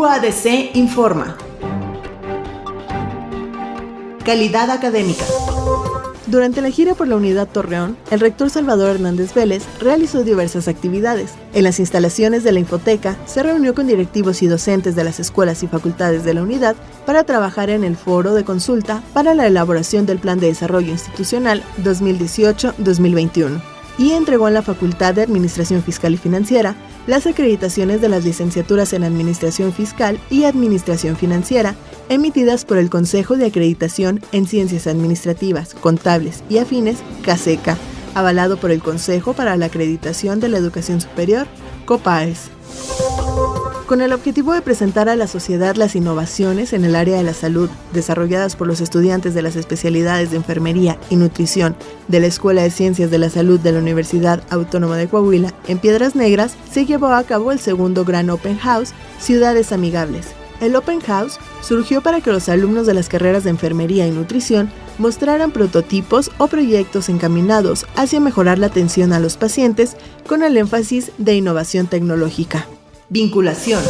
UADC informa. Calidad académica. Durante la gira por la unidad Torreón, el rector Salvador Hernández Vélez realizó diversas actividades. En las instalaciones de la Infoteca, se reunió con directivos y docentes de las escuelas y facultades de la unidad para trabajar en el foro de consulta para la elaboración del Plan de Desarrollo Institucional 2018-2021 y entregó en la Facultad de Administración Fiscal y Financiera las acreditaciones de las licenciaturas en Administración Fiscal y Administración Financiera emitidas por el Consejo de Acreditación en Ciencias Administrativas, Contables y Afines, CASECA, avalado por el Consejo para la Acreditación de la Educación Superior, COPAES con el objetivo de presentar a la sociedad las innovaciones en el área de la salud desarrolladas por los estudiantes de las especialidades de enfermería y nutrición de la Escuela de Ciencias de la Salud de la Universidad Autónoma de Coahuila en Piedras Negras, se llevó a cabo el segundo Gran Open House Ciudades Amigables. El Open House surgió para que los alumnos de las carreras de enfermería y nutrición mostraran prototipos o proyectos encaminados hacia mejorar la atención a los pacientes con el énfasis de innovación tecnológica. Vinculación.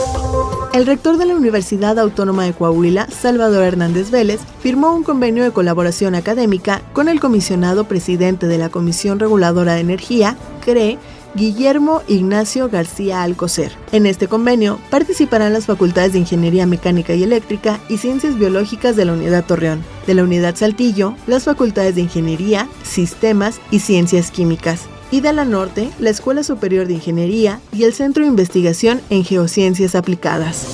El rector de la Universidad Autónoma de Coahuila, Salvador Hernández Vélez, firmó un convenio de colaboración académica con el comisionado presidente de la Comisión Reguladora de Energía, CRE, Guillermo Ignacio García Alcocer. En este convenio participarán las facultades de Ingeniería Mecánica y Eléctrica y Ciencias Biológicas de la Unidad Torreón, de la Unidad Saltillo, las facultades de Ingeniería, Sistemas y Ciencias Químicas y de la Norte, la Escuela Superior de Ingeniería y el Centro de Investigación en Geociencias Aplicadas.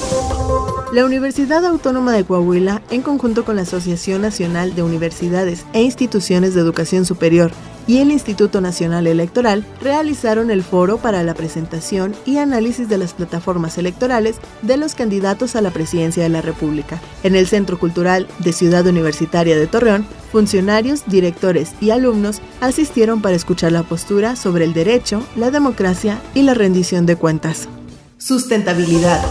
La Universidad Autónoma de Coahuila, en conjunto con la Asociación Nacional de Universidades e Instituciones de Educación Superior y el Instituto Nacional Electoral realizaron el foro para la presentación y análisis de las plataformas electorales de los candidatos a la presidencia de la República. En el Centro Cultural de Ciudad Universitaria de Torreón, funcionarios, directores y alumnos asistieron para escuchar la postura sobre el derecho, la democracia y la rendición de cuentas. Sustentabilidad.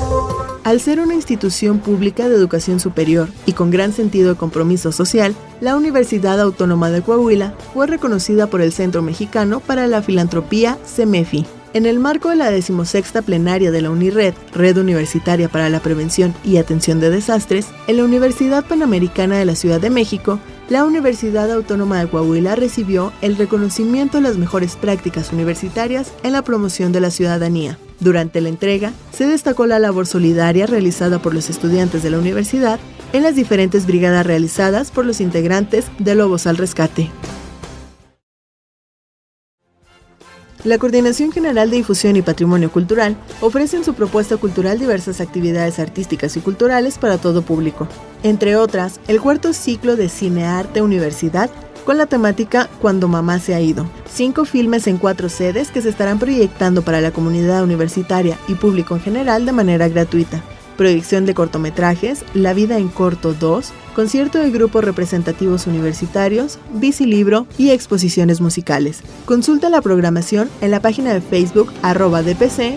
Al ser una institución pública de educación superior y con gran sentido de compromiso social, la Universidad Autónoma de Coahuila fue reconocida por el Centro Mexicano para la Filantropía, CEMEFI. En el marco de la decimosexta plenaria de la UNIRED, Red Universitaria para la Prevención y Atención de Desastres, en la Universidad Panamericana de la Ciudad de México, la Universidad Autónoma de Coahuila recibió el reconocimiento de las mejores prácticas universitarias en la promoción de la ciudadanía. Durante la entrega, se destacó la labor solidaria realizada por los estudiantes de la universidad en las diferentes brigadas realizadas por los integrantes de Lobos al Rescate. La Coordinación General de Difusión y Patrimonio Cultural ofrece en su propuesta cultural diversas actividades artísticas y culturales para todo público. Entre otras, el cuarto ciclo de Cinearte Universidad con la temática Cuando mamá se ha ido. Cinco filmes en cuatro sedes que se estarán proyectando para la comunidad universitaria y público en general de manera gratuita proyección de cortometrajes, La vida en corto 2, concierto de grupos representativos universitarios, bicilibro y exposiciones musicales. Consulta la programación en la página de Facebook arroba dpc.uadc.